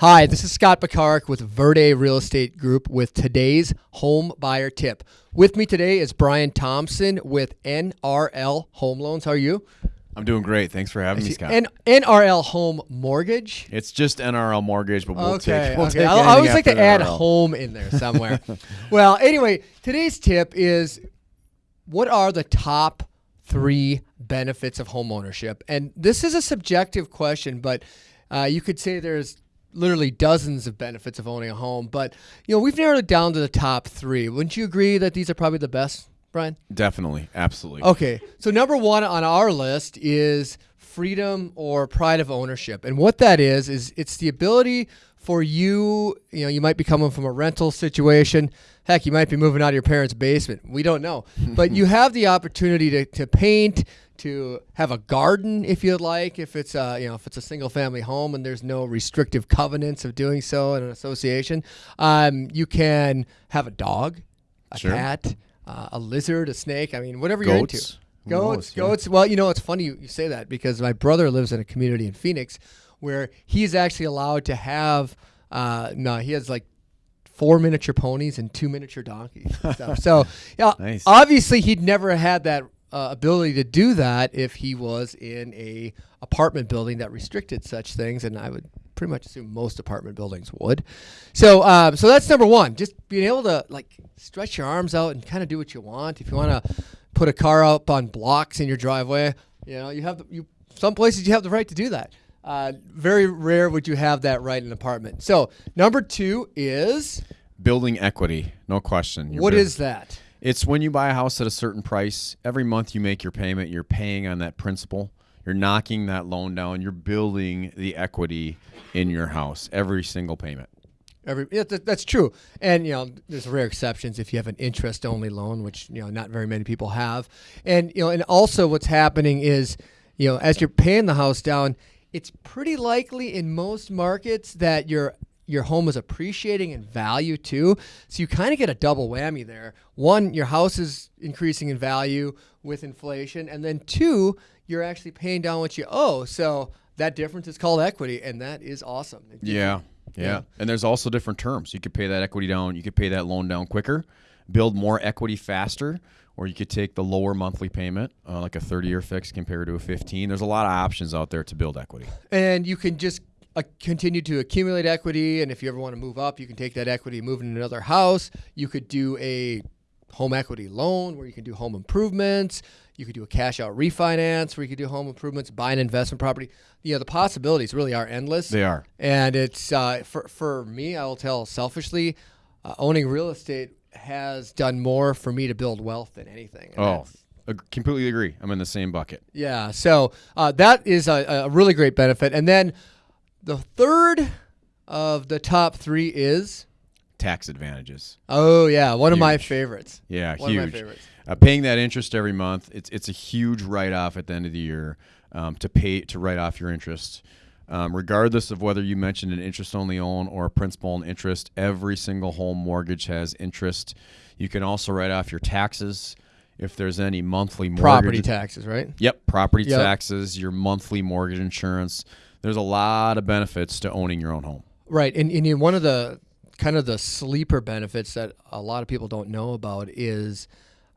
Hi, this is Scott Bakarik with Verde Real Estate Group with today's home buyer tip. With me today is Brian Thompson with NRL Home Loans. How are you? I'm doing great. Thanks for having me, Scott. N- NRL Home Mortgage. it's just NRL mortgage, but we'll okay, take. We'll okay. take I, always like to after add home in there somewhere. well, anyway, today's tip is what are the top three benefits of home ownership? And this is a subjective question, but uh, you could say there's literally dozens of benefits of owning a home. But you know, we've narrowed it down to the top three. Wouldn't you agree that these are probably the best, Brian? Definitely, absolutely. Okay, so number one on our list is freedom or pride of ownership, and what that is is it's the ability for you. You know, you might be coming from a rental situation. Heck, you might be moving out of your parents' basement. We don't know, but you have the opportunity to, to paint, to have a garden if you'd like. If it's a you know if it's a single family home and there's no restrictive covenants of doing so in an association, um, you can have a dog, a Sure. cat, uh, a lizard, a snake. I mean, whatever you're into. Goats. Goats. Yeah. goats. Well, you know, it's funny you, you say that because my brother lives in a community in Phoenix where he's actually allowed to have. Uh, no, he has like four miniature ponies and two miniature donkeys. so, yeah, Nice. obviously he'd never had that uh, ability to do that if he was in a apartment building that restricted such things, and I would pretty much assume most apartment buildings would. So, um, so that's number one. Just being able to like stretch your arms out and kind of do what you want. If you want to put a car up on blocks in your driveway, you know, you have the, you some places you have the right to do that. Uh, very rare would you have that right in an apartment. So, number two is Building equity, no question. You're what buil- is that? It's when you buy a house at a certain price. Every month you make your payment. You're paying on that principal. You're knocking that loan down. You're building the equity in your house every single payment. Every yeah, that, that's true, and you know, there's rare exceptions if you have an interest-only loan, which you know not very many people have, and you know, and also what's happening is, you know, as you're paying the house down, it's pretty likely in most markets that your your home is appreciating in value too, so you kind of get a double whammy there. One, your house is increasing in value with inflation, and then two, you're actually paying down what you owe, so that difference is called equity, and that is awesome. Yeah, yeah. Yeah. And there's also different terms. You could pay that equity down. You could pay that loan down quicker, build more equity faster, or you could take the lower monthly payment, uh, like a 30 year fix compared to a 15. There's a lot of options out there to build equity. and you can just uh, continue to accumulate equity and if you ever want to move up you can take that equity move into another house you could do a home equity loan where you can do home improvements you could do a cash out refinance where you could do home improvements buy an investment property you know the possibilities really are endless They are. and it's uh, for, for me i will tell selfishly uh, owning real estate has done more for me to build wealth than anything Oh, ag- completely agree. I'm in the same bucket. yeah. So uh, that is a, a really great benefit. And then the third of the top three is Tax advantages. oh yeah, one of my favorites. Yeah, One of my huge. favorites. Uh, paying that interest every month, it's it's a huge write off at the end of the year um, to pay to write off your interest. Um, regardless of whether you mentioned an interest only loan or a principal and interest, every single home mortgage has interest. You can also write off your taxes if there's any monthly mortgage. Property taxes, right? Yep, property Yep. taxes, your monthly mortgage insurance. There's a lot of benefits to owning your own home. Right. And, and one of the kind of the sleeper benefits that a lot of people don't know about is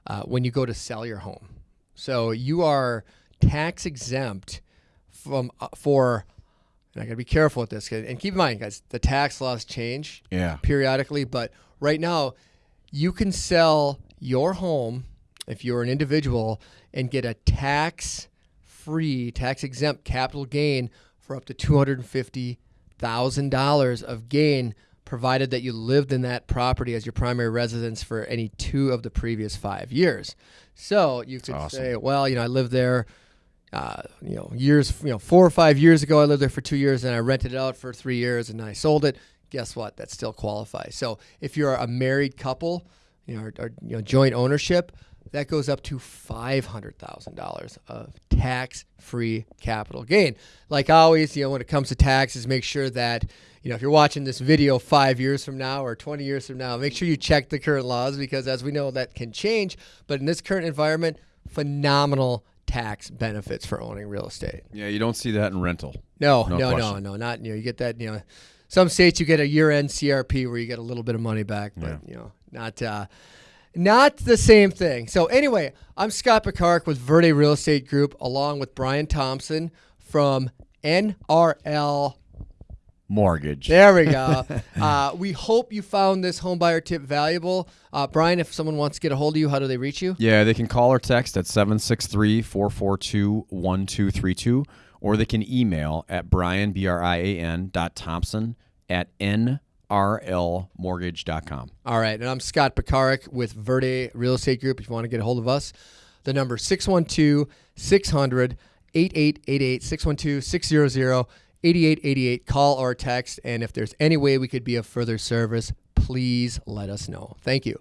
uh, when you go to sell your home. So you are tax exempt from uh, for. And I got to be careful with this, and keep in mind, guys, the tax laws change Yeah. periodically, but right now you can sell your home if you're an individual and get a tax free, tax exempt capital gain for up to $250,000 of gain provided that you lived in that property as your primary residence for any two of the previous 5 years. So, you could awesome. say, well, you know, I lived there uh, you know, years, you know, four or five years ago, I lived there for two years and I rented it out for three years and I sold it. Guess what? That still qualifies. So if you're a married couple, you know, or, or you know, joint ownership, that goes up to five hundred thousand dollars of tax-free capital gain. Like always, you know, when it comes to taxes, make sure that you know if you're watching this video five years from now or 20 years from now, make sure you check the current laws because, as we know, that can change. But in this current environment, phenomenal tax benefits for owning real estate. Yeah, you don't see that in rental. No, No no, no, no, not you know you get that you know some states you get a year-end CRP where you get a little bit of money back, but Yeah. you know, not uh, not the same thing. So anyway, I'm Scott Picard with Verde Real Estate Group, along with Brian Thompson from NRL. Mortgage. There we go. uh, we hope you found this home buyer tip valuable. Uh, Brian, if someone wants to get a hold of you, how do they reach you? Yeah, they can call or text at 763 442 1232, or they can email at Brian, B R I A N, dot Thompson at NRLmortgage.com. All right, and I'm Scott Picaric with Verde Real Estate Group. If you want to get a hold of us, the number 612 600 8888 612 600 8888. Call or text. And if there's any way we could be of further service, please let us know. Thank you.